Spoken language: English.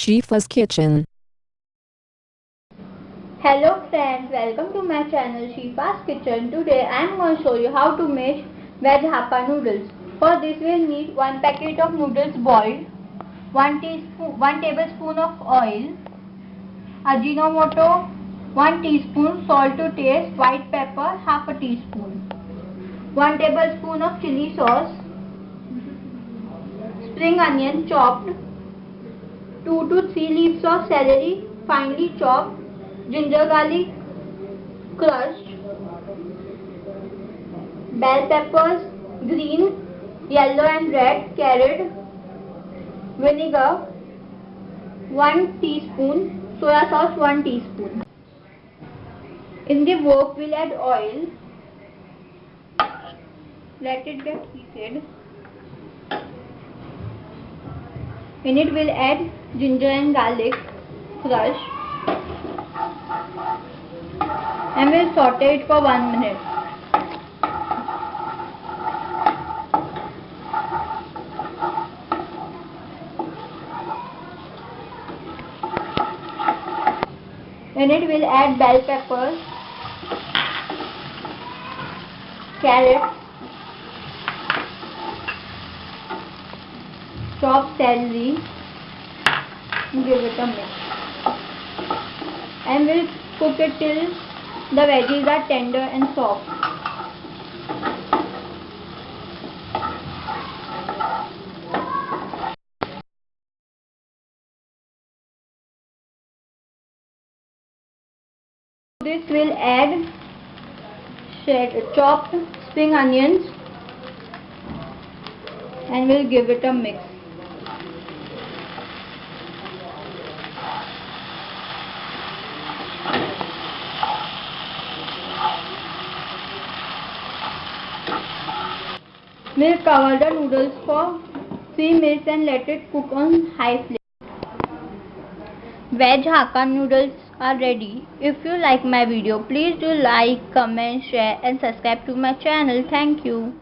Shifa's Kitchen. Hello friends, welcome to my channel Shifa's Kitchen. Today I am going to show you how to make veg noodles. For this we will need 1 packet of noodles boiled, 1 teaspoon 1 tablespoon of oil, ajinomoto 1 teaspoon, salt to taste, white pepper half a teaspoon, 1 tablespoon of chili sauce, spring onion chopped, 2 to 3 leaves of celery finely chopped, ginger garlic crushed, bell peppers green, yellow and red, carrot, vinegar 1 teaspoon, soya sauce 1 teaspoon. In the wok we'll add oil, let it get heated. In it we'll add ginger and garlic crush and we'll saute it for 1 minute. In it we'll add bell peppers, carrots, chopped celery give it a mix and we'll cook it till the veggies are tender and soft. This will add chopped spring onions. And we'll give it a mix We'll cover the noodles for 3 minutes and let it cook on high flame. Veg Hakka noodles are ready. If you like my video, please do like, comment, share and subscribe to my channel. Thank you.